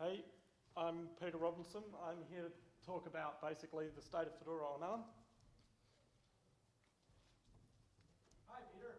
Hey, I'm Peter Robinson. I'm here to talk about basically the state of Fedora on ARM. Hi, Peter.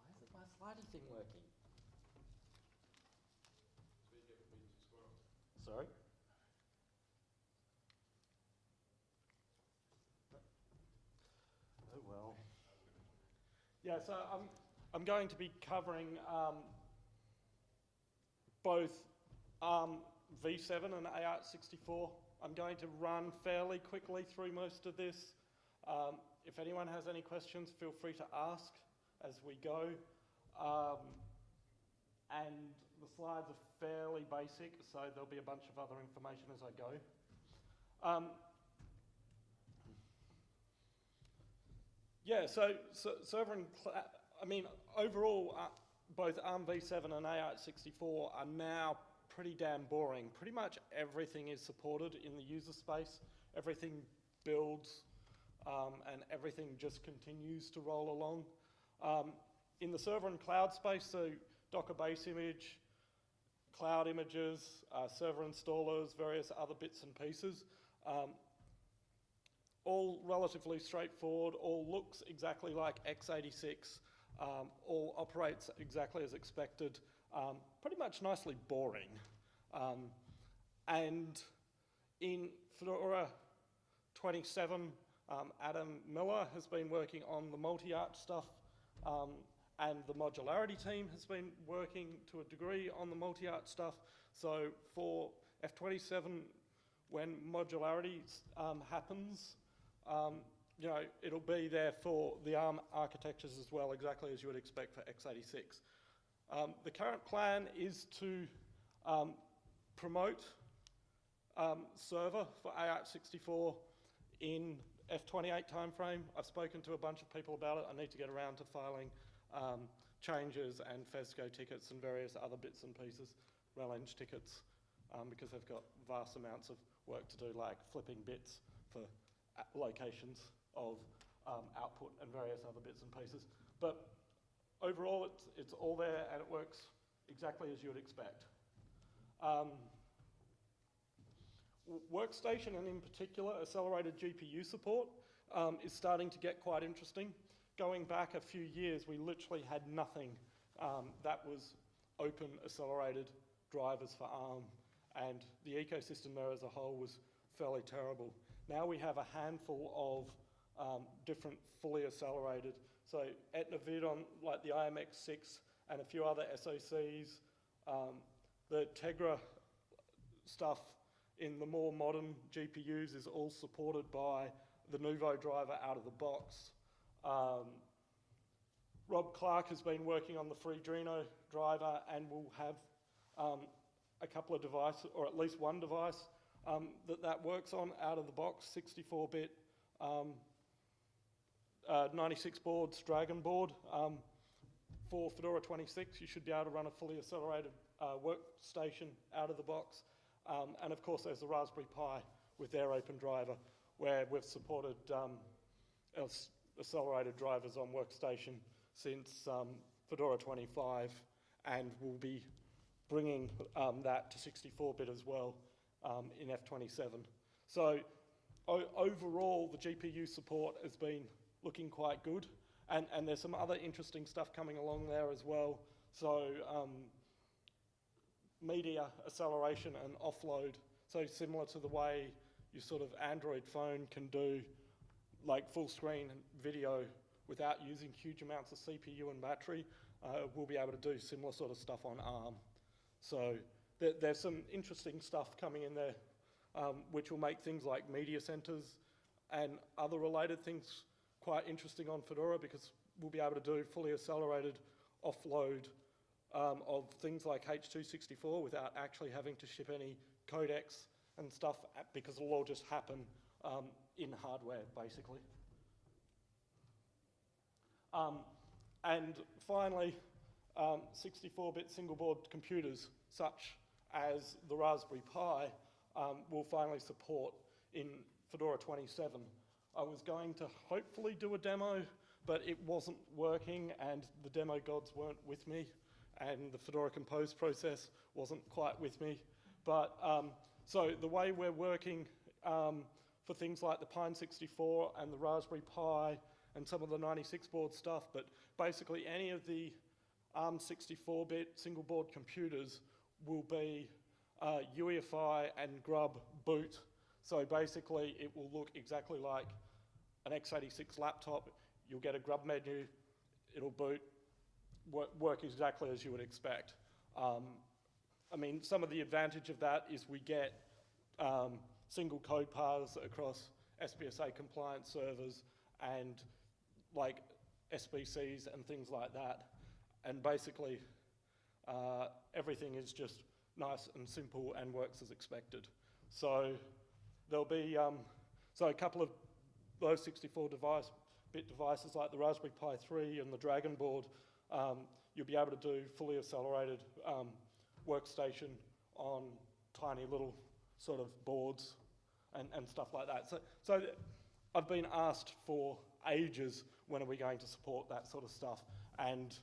Why isn't my slidey thing working? Sorry? Oh well. Yeah, so I'm, I'm going to be covering um, both ARM v7 and AArch64. I'm going to run fairly quickly through most of this. Um, if anyone has any questions, feel free to ask as we go. Um, and the slides are fairly basic, so there'll be a bunch of other information as I go. Yeah, so, so server and I mean, overall, uh, both ARM v7 and AArch64 are now pretty damn boring. Pretty much everything is supported in the user space. Everything builds um, and everything just continues to roll along. Um, in the server and cloud space, so Docker base image, cloud images, uh, server installers, various other bits and pieces. Um, all relatively straightforward, all looks exactly like x86, um, all operates exactly as expected, um, pretty much nicely boring. Um, and in Fedora 27, um, Adam Miller has been working on the multi-arch stuff, um, and the modularity team has been working to a degree on the multi-arch stuff. So for F27, when modularity um, happens, um, you know, it'll be there for the ARM architectures as well, exactly as you would expect for x86. Um, the current plan is to um, promote um, server for AArch64 in F28 timeframe. I've spoken to a bunch of people about it. I need to get around to filing um, changes and FESCO tickets and various other bits and pieces, RelEng tickets, um, because they've got vast amounts of work to do, like flipping bits for locations of um, output and various other bits and pieces. But overall, it's, it's all there and it works exactly as you would expect. Um, workstation and in particular accelerated GPU support um, is starting to get quite interesting. Going back a few years, we literally had nothing um, that was open accelerated drivers for ARM and the ecosystem there as a whole was fairly terrible. Now we have a handful of um, different fully accelerated. So at on like the IMX6 and a few other SoCs, um, the Tegra stuff in the more modern GPUs is all supported by the Nouveau driver out of the box. Um, Rob Clark has been working on the Freedreno driver and will have um, a couple of devices, or at least one device, um, that that works on out of the box, 64-bit um, uh, 96 boards, Dragon board. Um, for Fedora 26, you should be able to run a fully accelerated uh, workstation out of the box. Um, and of course, there's the Raspberry Pi with their open driver, where we've supported um, accelerated drivers on workstation since um, Fedora 25, and we'll be bringing that to 64-bit as well um, in F27. So overall, the GPU support has been looking quite good. And, and there's some other interesting stuff coming along there as well. So um, media acceleration and offload. So similar to the way your sort of Android phone can do like full screen video without using huge amounts of CPU and battery, uh, we'll be able to do similar sort of stuff on ARM. So there, there's some interesting stuff coming in there um, which will make things like media centers and other related things quite interesting on Fedora because we'll be able to do fully accelerated offload um, of things like H.264 without actually having to ship any codecs and stuff because it'll all just happen um, in hardware, basically. Um, and finally, 64-bit um, single board computers such as the Raspberry Pi um, will finally support in Fedora 27 I was going to hopefully do a demo but it wasn't working and the demo gods weren't with me and the Fedora Compose process wasn't quite with me. But um, so the way we're working um, for things like the Pine 64 and the Raspberry Pi and some of the 96 board stuff, but basically any of the ARM 64-bit single board computers will be uh, UEFI and grub boot. So basically it will look exactly like an x86 laptop. You'll get a grub menu, it'll boot, work, work exactly as you would expect. Um, I mean, some of the advantage of that is we get um, single code paths across SBSA compliant servers and like SBCs and things like that. And basically, uh, everything is just nice and simple and works as expected. So there'll be, um, so a couple of those 64 device, bit devices like the Raspberry Pi 3 and the Dragon board, um, you'll be able to do fully accelerated um, workstation on tiny little sort of boards and, and stuff like that. So, so I've been asked for ages when are we going to support that sort of stuff and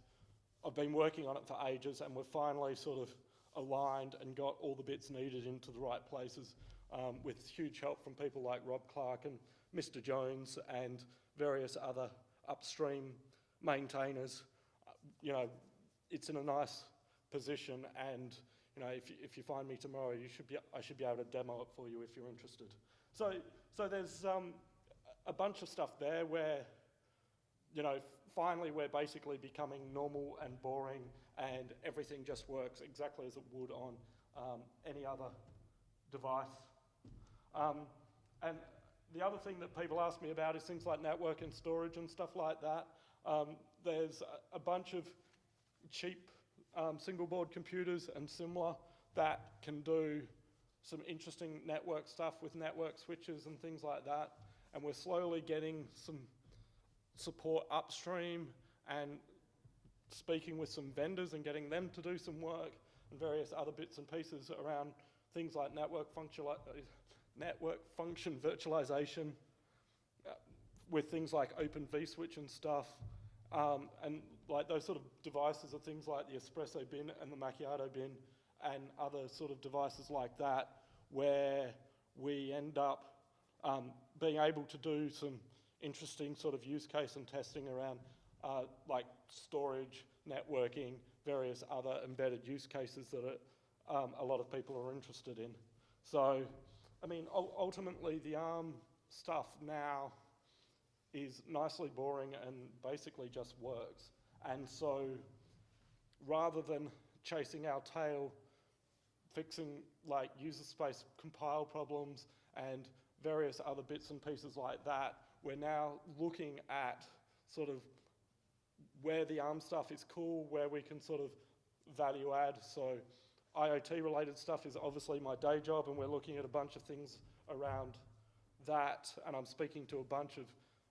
I've been working on it for ages and we've finally sort of aligned and got all the bits needed into the right places um, with huge help from people like Rob Clark and Mr. Jones and various other upstream maintainers. Uh, you know, it's in a nice position and you know, if you, if you find me tomorrow, you should be, I should be able to demo it for you if you're interested. So, so there's um, a bunch of stuff there where, you know, finally we're basically becoming normal and boring and everything just works exactly as it would on um, any other device. Um, and the other thing that people ask me about is things like network and storage and stuff like that. Um, there's a, a, bunch of cheap um, single board computers and similar that can do some interesting network stuff with network switches and things like that. And we're slowly getting some support upstream and speaking with some vendors and getting them to do some work and various other bits and pieces around things like network, function, network function virtualization uh, with things like Open vSwitch and stuff. Um, and like those sort of devices are things like the espresso bin and the macchiato bin and other sort of devices like that where we end up um, being able to do some interesting sort of use case and testing around uh, like storage, networking, various other embedded use cases that are, um, a lot of people are interested in. So, I mean, ultimately the ARM stuff now is nicely boring and basically just works. And so rather than chasing our tail, fixing like user space compile problems and various other bits and pieces like that, we're now looking at sort of where the ARM stuff is cool, where we can sort of value add. So IoT related stuff is obviously my day job and we're looking at a bunch of things around that and I'm speaking to a bunch of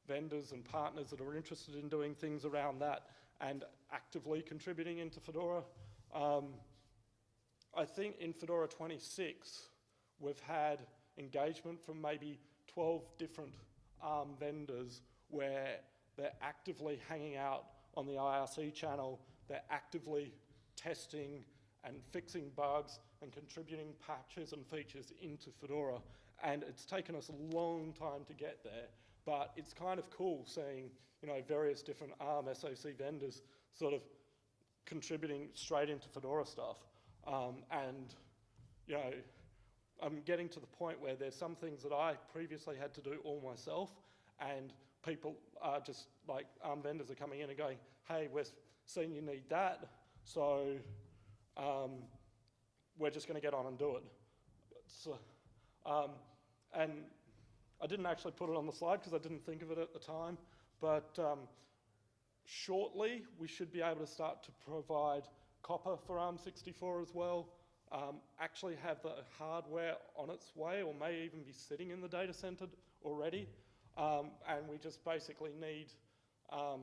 vendors and partners that are interested in doing things around that and actively contributing into Fedora. Um, I think in Fedora 26 we've had engagement from maybe 12 different ARM vendors where they're actively hanging out on the IRC channel, they're actively testing and fixing bugs and contributing patches and features into Fedora. And it's taken us a long time to get there, but it's kind of cool seeing you know, various different ARM SoC vendors sort of contributing straight into Fedora stuff. Um, and, you know, I'm getting to the point where there's some things that I previously had to do all myself and people are just like ARM vendors are coming in and going, hey, we're seeing you need that, so um, we're just going to get on and do it. So, um, and I didn't actually put it on the slide because I didn't think of it at the time, but um, shortly we should be able to start to provide Copr for ARM64 as well, um, actually have the hardware on its way or may even be sitting in the data center already. Um, and we just basically need um,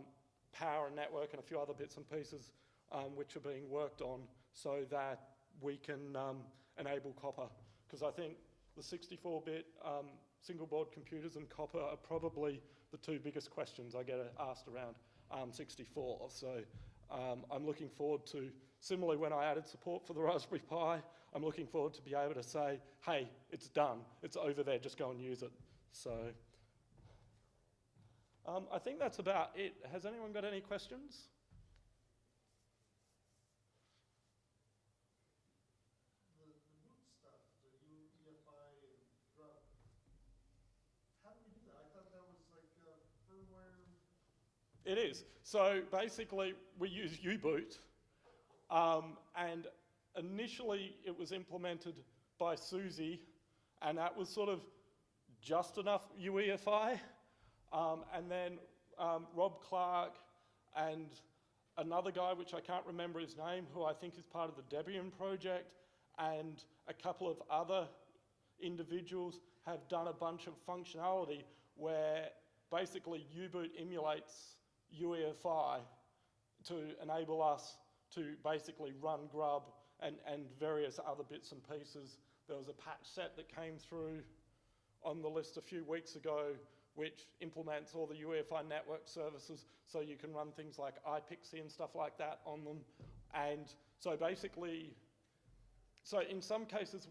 power and network and a few other bits and pieces um, which are being worked on so that we can um, enable Copr. Because I think the 64-bit um, single board computers and Copr are probably the two biggest questions I get asked around ARM64. So um, I'm looking forward to, similarly when I added support for the Raspberry Pi, I'm looking forward to be able to say, hey, it's done, it's over there, just go and use it. So um, I think that's about it. Has anyone got any questions? It is. So basically, we use U-Boot, um, and initially it was implemented by SUSE, and that was sort of just enough UEFI. Um, and then um, Rob Clark and another guy, which I can't remember his name, who I think is part of the Debian project, and a couple of other individuals have done a bunch of functionality where basically U-Boot emulates UEFI to enable us to basically run Grub and, and various other bits and pieces. There was a patch set that came through on the list a few weeks ago which implements all the UEFI network services so you can run things like iPXE and stuff like that on them. And so basically, so in some cases,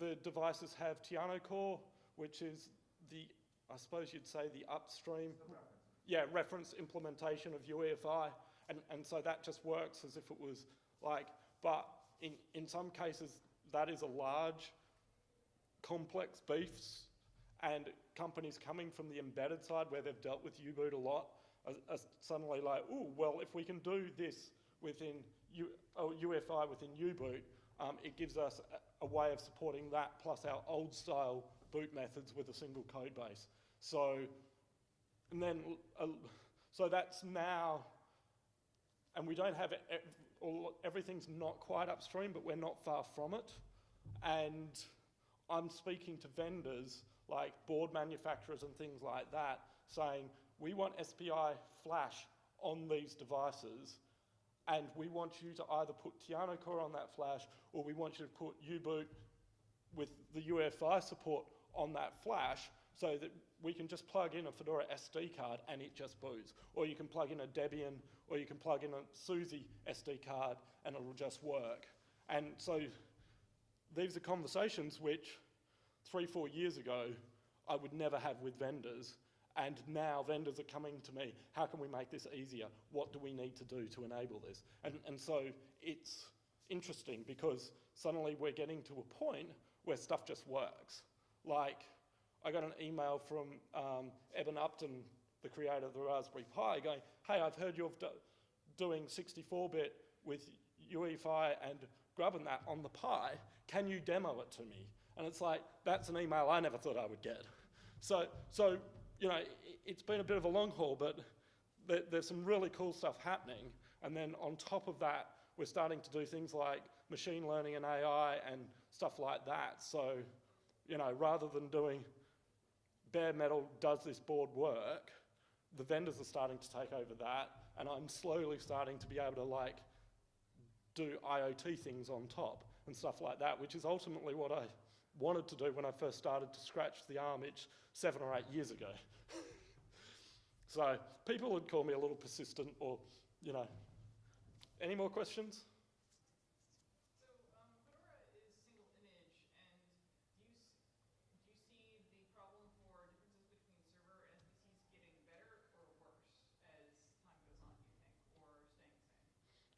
the devices have TianoCore, which is the, I suppose you'd say the upstream, yeah, reference implementation of UEFI. And, and so that just works as if it was like, but in, in some cases, that is a large, complex beefs and companies coming from the embedded side where they've dealt with U-Boot a lot are, are suddenly like, oh, well, if we can do this within U, oh, UFI within U-Boot, um, it gives us a, a, way of supporting that plus our old style boot methods with a single code base. So, and then, uh, so that's now, and we don't have, it, everything's not quite upstream, but we're not far from it. And I'm speaking to vendors like board manufacturers and things like that saying, we want SPI flash on these devices and we want you to either put TianoCore on that flash or we want you to put U-Boot with the UEFI support on that flash so that we can just plug in a Fedora SD card and it just boots. Or you can plug in a Debian or you can plug in a SUSE SD card and it'll just work. And so these are conversations which three, four years ago, I would never have with vendors. And now vendors are coming to me, how can we make this easier? What do we need to do to enable this? And, and so it's interesting because suddenly we're getting to a point where stuff just works. Like, I got an email from um, Eben Upton, the creator of the Raspberry Pi, going, hey, I've heard you're do doing 64-bit with UEFI and grubbing that on the Pi. Can you demo it to me? And it's like, that's an email I never thought I would get. So, so you know, it's been a bit of a long haul, but there, there's some really cool stuff happening. And then on top of that, we're starting to do things like machine learning and AI and stuff like that. So, you know, rather than doing bare metal, does this board work, the vendors are starting to take over that, and I'm slowly starting to be able to like do IoT things on top and stuff like that, which is ultimately what I wanted to do when I first started to scratch the arm itch seven or eight years ago. so people would call me a little persistent or, you know. Any more questions? So um, Fedora is single image, and do you, do you see the problem for differences between server and SBCs getting better or worse as time goes on, do you think, or staying the same?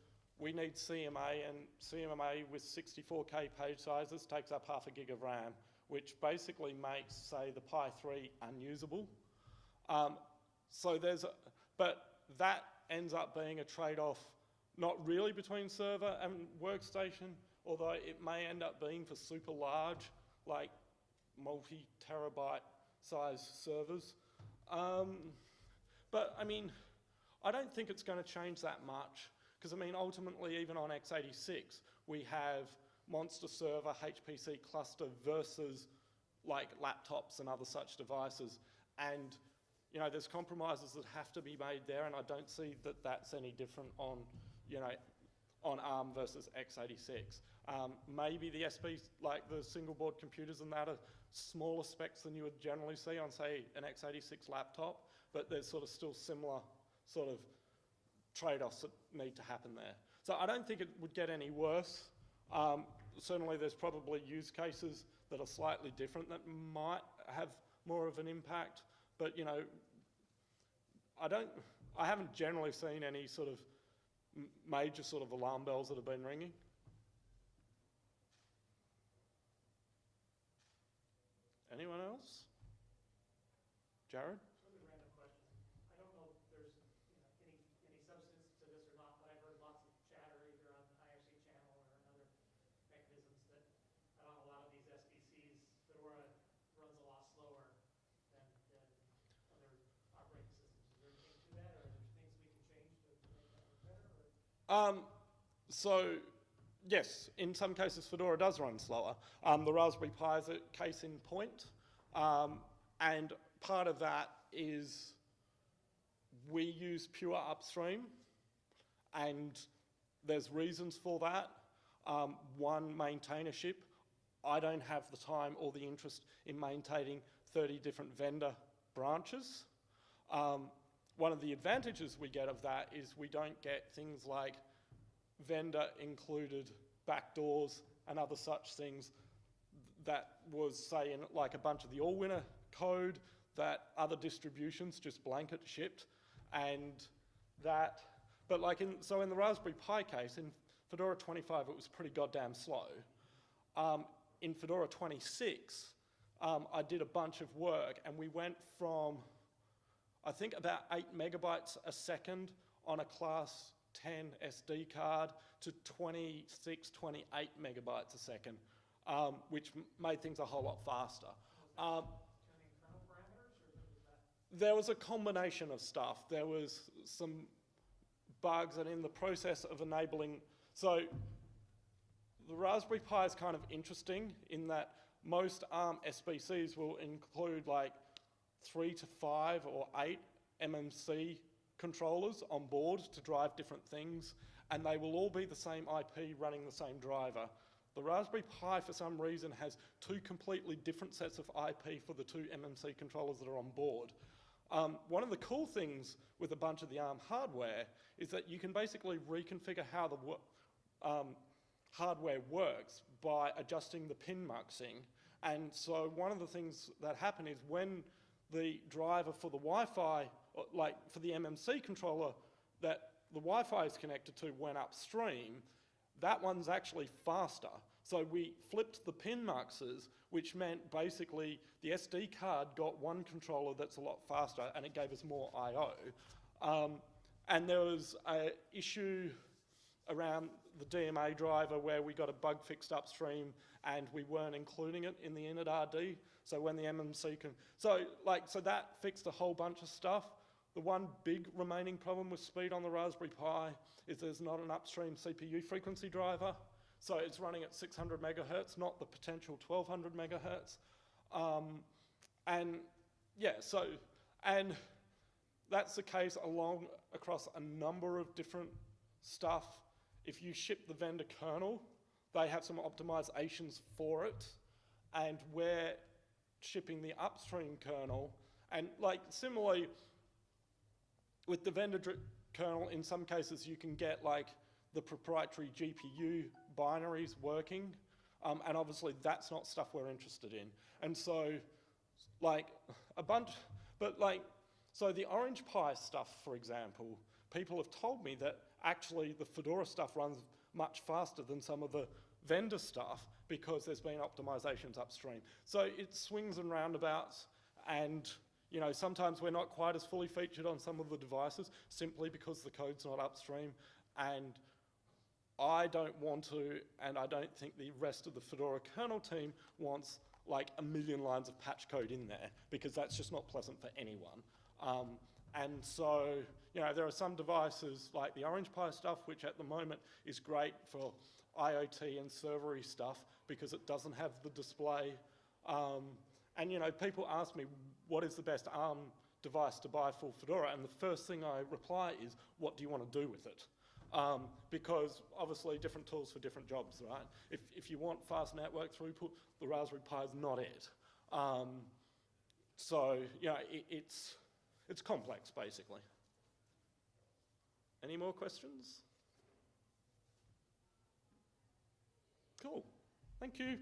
we need CMA and CMA with 64K page sizes takes up half a gig of RAM, which basically makes, say, the Pi 3 unusable. Um, so there's, a, but that ends up being a trade-off not really between server and workstation, although it may end up being for super large, like multi-terabyte size servers. Um, But I mean, I don't think it's going to change that much because I mean, ultimately, even on x86, we have Monster Server, HPC cluster versus like laptops and other such devices. And, you know, there's compromises that have to be made there, and I don't see that that's any different on, you know, on ARM versus x86. Um, maybe the SP, like the single board computers and that are smaller specs than you would generally see on, say, an x86 laptop, but there's sort of still similar sort of trade-offs that need to happen there. So I don't think it would get any worse. Um, certainly there's probably use cases that are slightly different that might have more of an impact, but you know, I don't, I haven't generally seen any sort of major sort of alarm bells that have been ringing. Anyone else? Jared? Totally random question. I don't know if there's, you know, any, any substance to this or not, but I've heard lots of chatter either on the IRC channel or in other mechanisms that on a lot of these SBCs, Fedora runs a lot slower than, than other operating systems. Is there anything to that, or are there things we can change to to make that work better, or? Um, so, yes, in some cases Fedora does run slower. Um, the Raspberry Pi is a case in point. Um, and part of that is we use pure upstream, and there's reasons for that. Um, one, maintainership. I don't have the time or the interest in maintaining 30 different vendor branches. Um, one of the advantages we get of that is we don't get things like vendor included backdoors and other such things that was, say, in like a bunch of the Allwinner code that other distributions just blanket shipped, and that, but like in, so in the Raspberry Pi case, in Fedora 25, it was pretty goddamn slow. Um, in Fedora 26, um, I did a bunch of work, and we went from, I think, about 8 megabytes a second on a class 10 SD card to 26, 28 megabytes a second, um, which made things a whole lot faster. Um, there was a combination of stuff. There was some bugs, and in the process of enabling, so the Raspberry Pi is kind of interesting in that most ARM SBCs will include like three to five or eight MMC controllers on board to drive different things, and they will all be the same IP running the same driver. The Raspberry Pi, for some reason, has two completely different sets of IP for the two MMC controllers that are on board. Um, one of the cool things with a bunch of the ARM hardware is that you can basically reconfigure how the um, hardware works by adjusting the pin muxing. And so one of the things that happen is when the driver for the Wi-Fi, like for the MMC controller that the Wi-Fi is connected to went upstream, that one's actually faster. So we flipped the pin muxes, which meant basically the SD card got one controller that's a lot faster and it gave us more I.O. Um, and there was a issue around the DMA driver where we got a bug fixed upstream and we weren't including it in the initRD. So when the MMC can, so like, so that fixed a whole bunch of stuff. The one big remaining problem with speed on the Raspberry Pi is there's not an upstream CPU frequency driver. So it's running at 600 megahertz, not the potential 1200 megahertz. Um, and yeah, so, and that's the case along across a number of different stuff. If you ship the vendor kernel, they have some optimizations for it, and we're shipping the upstream kernel. And like similarly, with the vendor kernel, in some cases you can get like the proprietary GPU binaries working, um, and obviously that's not stuff we're interested in. And so, like a bunch, but like, so the Orange Pi stuff, for example, people have told me that actually the Fedora stuff runs much faster than some of the vendor stuff because there's been optimizations upstream. So it swings and roundabouts, and you know sometimes we're not quite as fully featured on some of the devices simply because the code's not upstream, and I don't want to, and I don't think the rest of the Fedora kernel team wants like a million lines of patch code in there because that's just not pleasant for anyone. Um, and so, you know, there are some devices like the Orange Pi stuff, which at the moment is great for IoT and servery stuff because it doesn't have the display. Um, and, you know, people ask me, what is the best ARM device to buy for Fedora? And the first thing I reply is, what do you want to do with it? Um, because obviously different tools for different jobs, right? If, if you want fast network throughput, the Raspberry Pi is not it. Um, so, yeah, it, it's, it's complex, basically. Any more questions? Cool. Thank you.